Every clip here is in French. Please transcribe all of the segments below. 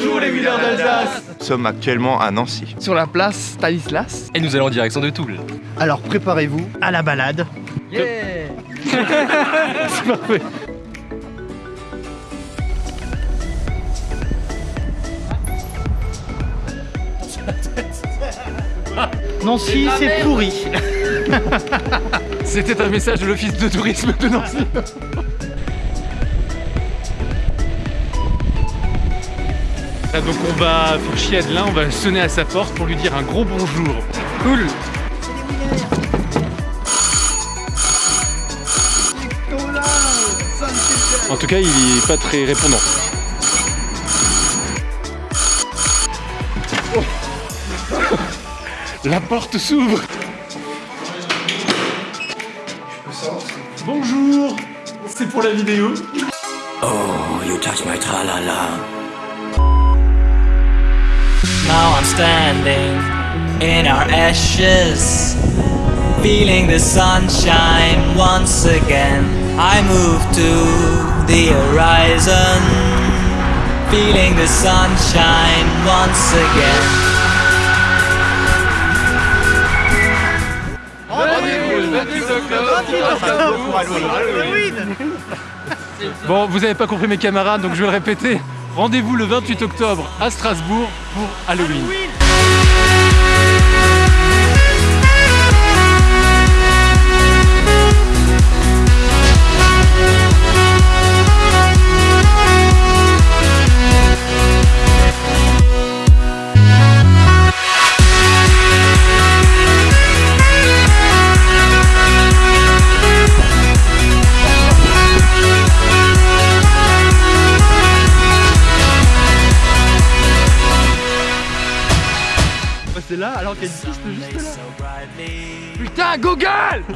Bonjour les Wheelers d'Alsace Nous sommes actuellement à Nancy. Sur la place Stanislas. Et nous allons en direction de Toul. Alors préparez-vous à la balade. Yeah C'est parfait Nancy, c'est pourri. C'était un message de l'office de tourisme de Nancy. donc on va faire chier Adelin, on va sonner à sa porte pour lui dire un gros bonjour. Cool En tout cas, il est pas très répondant. Oh. La porte s'ouvre Bonjour C'est pour la vidéo Oh, you touch my tra-la-la. Now I'm standing in our ashes, feeling the sunshine once again. I move to the horizon, feeling the sunshine once again. Bon, vous avez pas compris mes camarades, donc je vais le répéter. Rendez-vous le 28 octobre à Strasbourg pour Halloween. C'est là alors qu'il y a une piste juste là. Putain, Google.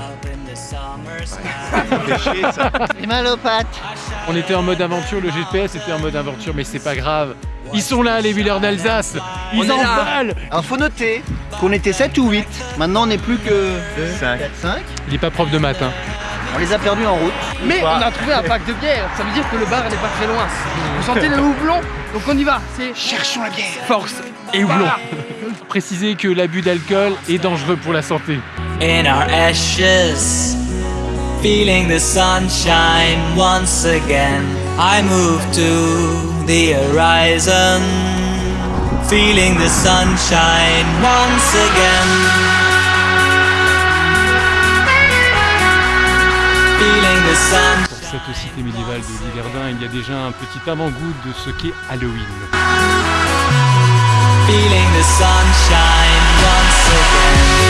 J'ai mal aux pattes. On était en mode aventure, le GPS était en mode aventure, mais c'est pas grave. Ils sont là, les Wheelers d'Alsace Ils en valent Alors faut noter qu'on était 7 ou 8. Maintenant on n'est plus que 5. 4, 5. Il est pas prof de maths, hein. On les a perdus en route. Mais on a trouvé un pack de bière, ça veut dire que le bar n'est pas très loin. Vous sentez le houblon? Donc on y va, c'est cherchons la bière. Force Et houblon Préciser que l'abus d'alcool est dangereux pour la santé. in our ashes, feeling the sunshine once again. I move to the horizon, feeling the sunshine once again. Pour cette cité médiévale de Liverdun, il y a déjà un petit avant-goût de ce qu'est Halloween. Feeling the sunshine once again.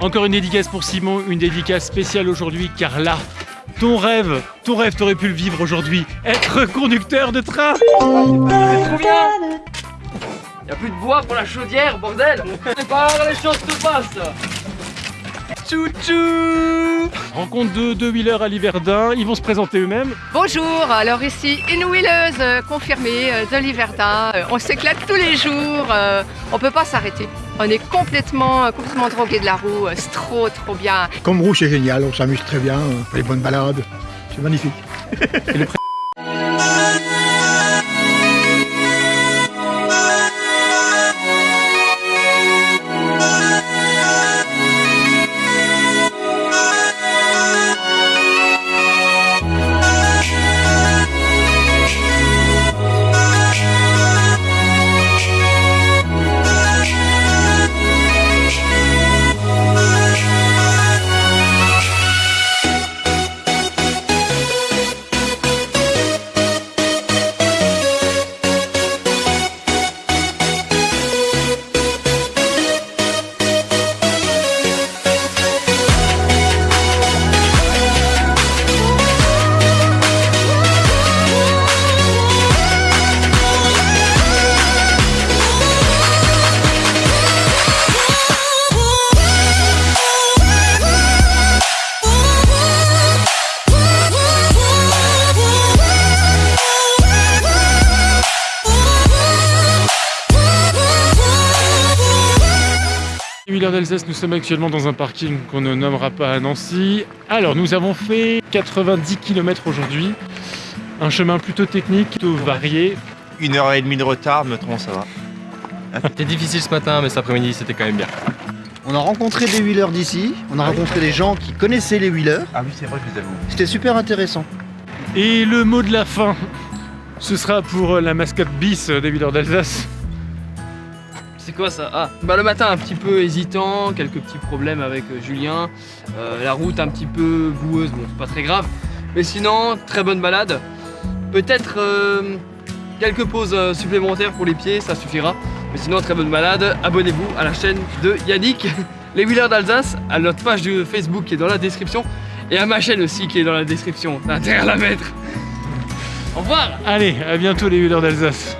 Encore une dédicace pour Simon, une dédicace spéciale aujourd'hui car là, ton rêve, ton rêve t'aurais pu le vivre aujourd'hui, être conducteur de train. C'est trop bien Y'a plus de bois pour la chaudière, bordel. C'est pas là, les choses se passent Tchou Rencontre de deux wheelers à Liverdun, ils vont se présenter eux-mêmes. Bonjour, alors ici une wheeleuse euh, confirmée euh, de Liverdun. Euh, On s'éclate tous les jours, on peut pas s'arrêter. On est complètement, complètement drogué de la roue, c'est trop trop bien. Comme roue, c'est génial, on s'amuse très bien, on fait des bonnes balades. C'est magnifique. Wheeler d'Alsace, nous sommes actuellement dans un parking qu'on ne nommera pas à Nancy. Alors, nous avons fait 90 km aujourd'hui. Un chemin plutôt technique, plutôt varié. Une heure et demie de retard, me trompe, ça va. C'était difficile ce matin, mais cet après-midi, c'était quand même bien. On a rencontré des wheelers d'ici, on a rencontré des gens qui connaissaient les wheelers. Ah oui, c'est vrai, je les avoue. C'était super intéressant. Et le mot de la fin, ce sera pour la mascotte bis des Wheelers d'Alsace. C'est quoi ça? Ah, bah le matin un petit peu hésitant, quelques petits problèmes avec euh, Julien, euh, la route un petit peu boueuse, bon c'est pas très grave. Mais sinon, très bonne balade. Peut-être euh, quelques pauses supplémentaires pour les pieds, ça suffira. Mais sinon, très bonne balade. Abonnez-vous à la chaîne de Yannick, les Wheelers d'Alsace, à notre page de Facebook qui est dans la description, et à ma chaîne aussi qui est dans la description. T'as intérêt à la mettre. Au revoir Allez, à bientôt les Wheelers d'Alsace.